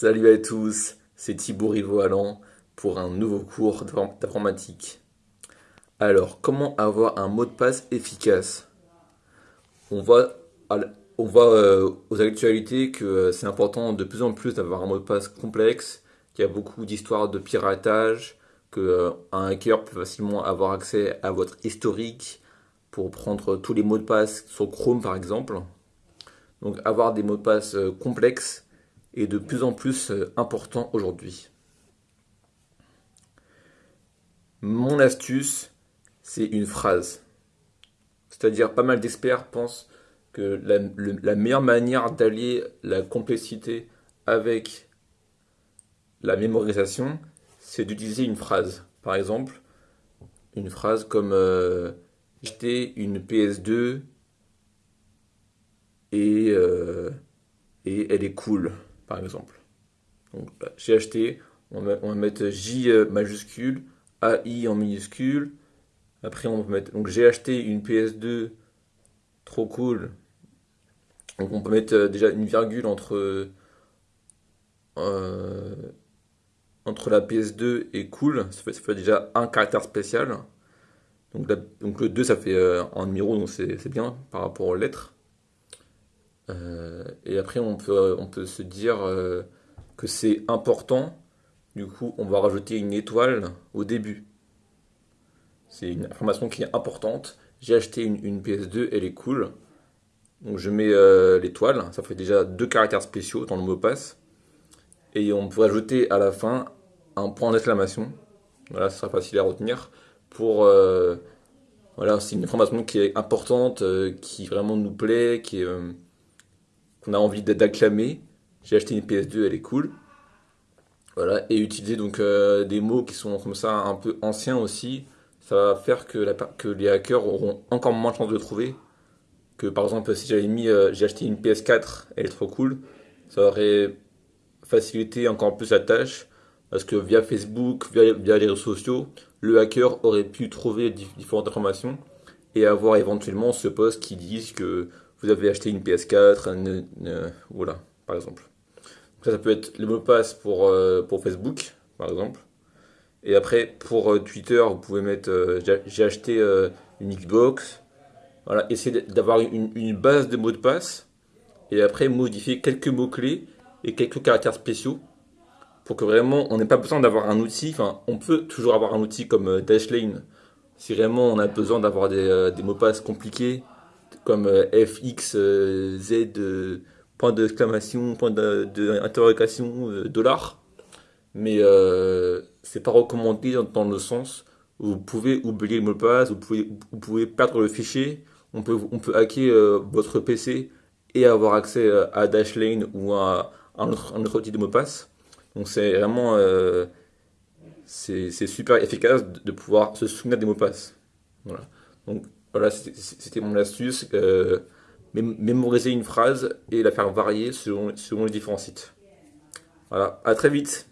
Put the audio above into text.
Salut à tous, c'est Thibaut Riveau Allant pour un nouveau cours d'informatique. Alors, comment avoir un mot de passe efficace? On voit euh, aux actualités que euh, c'est important de plus en plus d'avoir un mot de passe complexe, qu'il y a beaucoup d'histoires de piratage, qu'un euh, hacker peut facilement avoir accès à votre historique pour prendre tous les mots de passe sur Chrome par exemple. Donc avoir des mots de passe complexes est de plus en plus euh, important aujourd'hui. Mon astuce, c'est une phrase. C'est-à-dire, pas mal d'experts pensent que la, meilleure manière d'allier la complexité avec la mémorisation, c'est d'utiliser une phrase. Par exemple, une phrase comme euh, j'étais une PS2 et, euh, et elle est cool par exemple. Donc j'ai acheté, on va, mettre J euh, majuscule, AI en minuscule. Après on va mettre, donc j'ai acheté une PS2, trop cool. Donc on peut mettre euh, déjà une virgule entre euh, entre la PS2 et cool, ça fait, déjà un caractère spécial. Donc, donc le 2 ça fait un numéro, donc c'est bien par rapport aux lettres. Euh, et après, on peut, on peut se dire euh, que c'est important. Du coup, on va rajouter une étoile au début. C'est une information qui est importante. J'ai acheté une, PS2, elle est cool. Donc je mets euh, l'étoile, ça fait déjà deux caractères spéciaux dans le mot passe. Et on peut ajouter à la fin un point d'exclamation. Voilà, ce sera facile à retenir. Pour voilà, c'est une information qui est importante, qui vraiment nous plaît, qui est qu'on a envie d'acclamer. J'ai acheté une PS2, elle est cool. Voilà, et utiliser donc euh, des mots qui sont comme ça un peu anciens aussi, ça va faire que, les hackers auront encore moins de chances de trouver. Que par exemple, si j'avais mis euh, j'ai acheté une PS4, elle est trop cool, ça aurait facilité encore plus la tâche. Parce que via Facebook, via, les réseaux sociaux, le hacker aurait pu trouver différentes informations et avoir éventuellement ce post qui dit que vous avez acheté une PS4, voilà, par exemple. ça, ça peut être le mot de passe pour, euh, pour Facebook, par exemple. Et après, pour euh, Twitter, vous pouvez mettre euh, j'ai acheté une Xbox. Voilà, essayez d'avoir une, une, base de mots de passe. Et après, modifier quelques mots-clés et quelques caractères spéciaux. Pour que vraiment, on n'ait pas besoin d'avoir un outil. Enfin, on peut toujours avoir un outil comme Dashlane. Si vraiment on a besoin d'avoir des, des mots de passe compliqués comme euh, FX, euh, Z, euh, point d'exclamation, point d'interrogation, dollar. Mais c'est pas recommandé dans, le sens où vous pouvez oublier le mot de passe, vous pouvez, vous pouvez perdre le fichier, on peut, on peut hacker votre PC et avoir accès à Dashlane ou à un autre, autre outil de mot de passe. Donc c'est vraiment c'est super efficace de pouvoir se souvenir des mots de passe. Voilà. Donc voilà, c'était mon astuce. Euh, mémoriser une phrase et la faire varier selon, selon les différents sites. Voilà, à très vite